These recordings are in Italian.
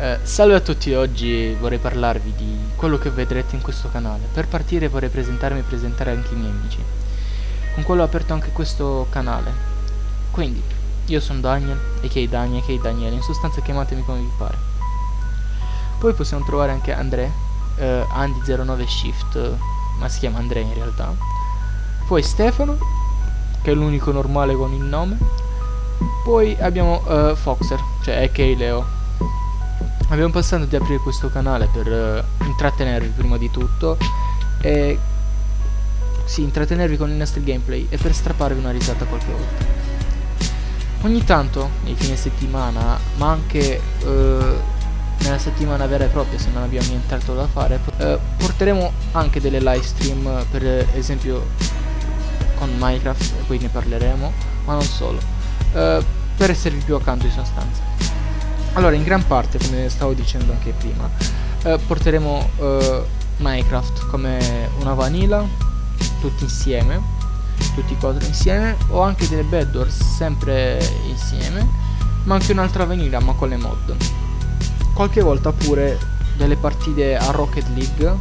Eh, salve a tutti, oggi vorrei parlarvi di quello che vedrete in questo canale. Per partire vorrei presentarmi e presentare anche i miei amici, con quello ho aperto anche questo canale. Quindi, io sono Daniel, a.k.a. Daniel, a.k.a. Daniele, in sostanza chiamatemi come vi pare. Poi possiamo trovare anche André, eh, Andy09Shift, ma si chiama André in realtà. Poi Stefano, che è l'unico normale con il nome. Poi abbiamo uh, Foxer, cioè a.k.a. Leo abbiamo pensato di aprire questo canale per uh, intrattenervi prima di tutto e sì, intrattenervi con i nostri gameplay e per strapparvi una risata qualche volta. Ogni tanto, nei fine settimana, ma anche uh, nella settimana vera e propria, se non abbiamo nient'altro da fare, uh, porteremo anche delle live stream, per esempio con Minecraft, poi ne parleremo, ma non solo, per esservi più accanto in sostanza. Allora, in gran parte, come stavo dicendo anche prima, eh, porteremo eh, Minecraft come una vanilla, tutti insieme, tutti e quattro insieme, o anche delle Bedwars sempre insieme, ma anche un'altra vanilla, ma con le mod. Qualche volta pure delle partite a Rocket League,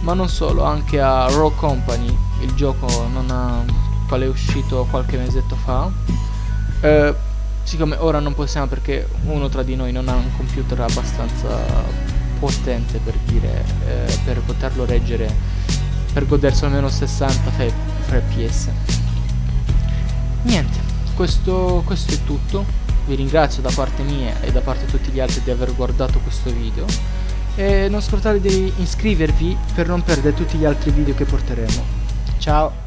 ma non solo, anche a Raw Company, il gioco non ha, quale è uscito qualche mesetto fa. Eh, siccome ora non possiamo perché uno tra di noi non ha un computer abbastanza potente per dire eh, per poterlo reggere per godersi almeno 60 fps niente questo, questo è tutto. Vi ringrazio da parte mia e da parte di tutti gli altri di aver guardato questo video. E non scordate di iscrivervi per non perdere tutti gli altri video che porteremo. Ciao